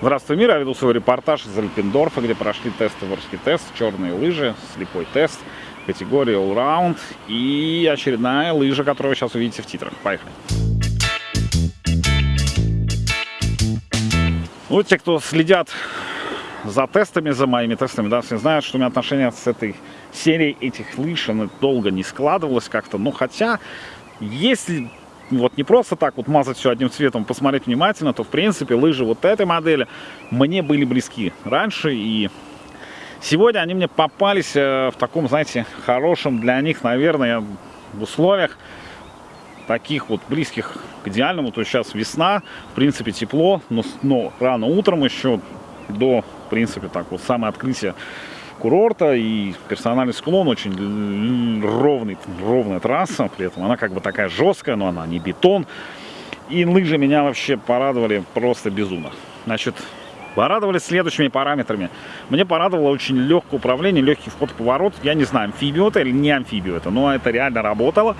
Здравствуй, мир! Я веду свой репортаж из Альпендорфа, где прошли тесты ворский тест, черные лыжи, слепой тест, категория Allround и очередная лыжа, которую вы сейчас увидите в титрах. Поехали! Ну, те, кто следят за тестами, за моими тестами, да, все знают, что у меня отношения с этой серией этих лыж, она долго не складывалось как-то, ну, хотя, если вот не просто так вот мазать все одним цветом, посмотреть внимательно, то, в принципе, лыжи вот этой модели мне были близки раньше, и сегодня они мне попались э, в таком, знаете, хорошем для них, наверное, в условиях, таких вот близких к идеальному. То есть сейчас весна, в принципе тепло, но, но рано утром еще до, в принципе, так вот самое открытие курорта и персональный склон очень ровный, ровная трасса, при этом она как бы такая жесткая, но она не бетон. И лыжи меня вообще порадовали просто безумно. Значит, Порадовали следующими параметрами. Мне порадовало очень легкое управление, легкий вход в поворот. Я не знаю, амфибию это или не амфибию это, но это реально работало.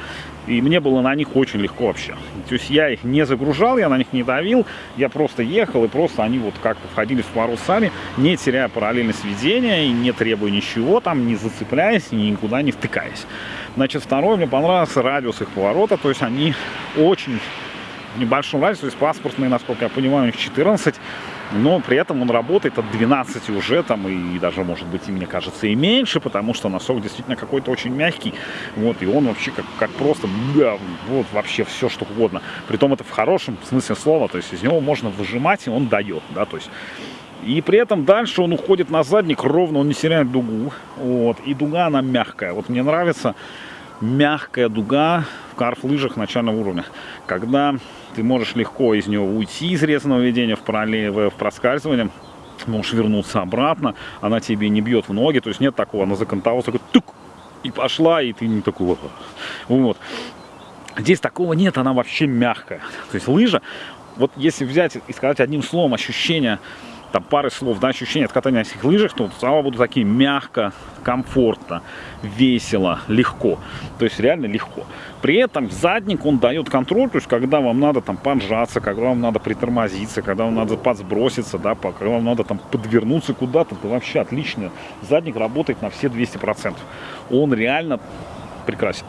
И мне было на них очень легко вообще. То есть я их не загружал, я на них не давил. Я просто ехал, и просто они вот как-то входили в поворот сами, не теряя параллельность ведения, и не требуя ничего там, не зацепляясь, никуда не втыкаясь. Значит, второе, мне понравился радиус их поворота. То есть они очень небольшом радиусе, то есть паспортные, насколько я понимаю, у них 14 но при этом он работает от 12 уже там и даже может быть и мне кажется и меньше, потому что носок действительно какой-то очень мягкий, вот, и он вообще как, как просто, да, вот вообще все что угодно, притом это в хорошем смысле слова, то есть из него можно выжимать и он дает, да, то есть и при этом дальше он уходит на задник ровно, он не теряет дугу. Вот. И дуга она мягкая. Вот мне нравится мягкая дуга в карф-лыжах начального уровня. Когда ты можешь легко из него уйти из резаного ведения в, пролив, в проскальзывание, можешь вернуться обратно, она тебе не бьет в ноги, то есть нет такого, она закантовалась, такой тук, и пошла, и ты не такой, вот. Здесь такого нет, она вообще мягкая. То есть лыжа, вот если взять и сказать одним словом ощущение там пары слов, да, ощущения от катания на этих лыжах, то слова будут такие мягко, комфортно, весело, легко. То есть реально легко. При этом задник он дает контроль, то есть когда вам надо там поджаться, когда вам надо притормозиться, когда вам надо подсброситься, да, когда вам надо там подвернуться куда-то, то вообще отлично. Задник работает на все 200%. Он реально прекрасен.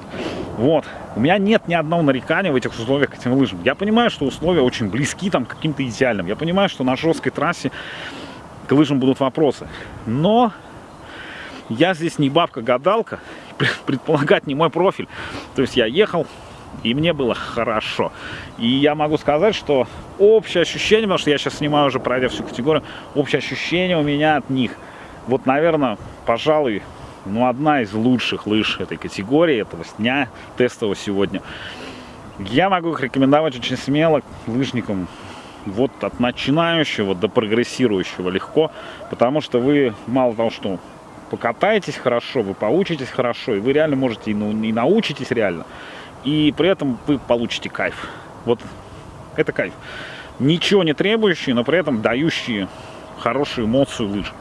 Вот. У меня нет ни одного нарекания в этих условиях к этим лыжам. Я понимаю, что условия очень близки там к каким-то идеальным. Я понимаю, что на жесткой трассе к лыжам будут вопросы. Но я здесь не бабка-гадалка, предполагать не мой профиль. То есть я ехал, и мне было хорошо. И я могу сказать, что общее ощущение, потому что я сейчас снимаю уже, пройдя всю категорию, общее ощущение у меня от них, вот, наверное, пожалуй, ну, одна из лучших лыж этой категории, этого дня тестового сегодня. Я могу их рекомендовать очень смело лыжникам, вот от начинающего до прогрессирующего легко, потому что вы мало того, что покатаетесь хорошо, вы поучитесь хорошо, и вы реально можете и, ну, и научитесь реально, и при этом вы получите кайф. Вот это кайф. Ничего не требующий, но при этом дающие хорошую эмоцию лыжи.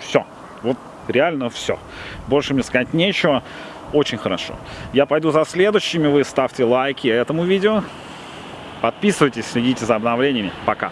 Все. Реально все. Больше мне сказать нечего. Очень хорошо. Я пойду за следующими. Вы ставьте лайки этому видео. Подписывайтесь, следите за обновлениями. Пока.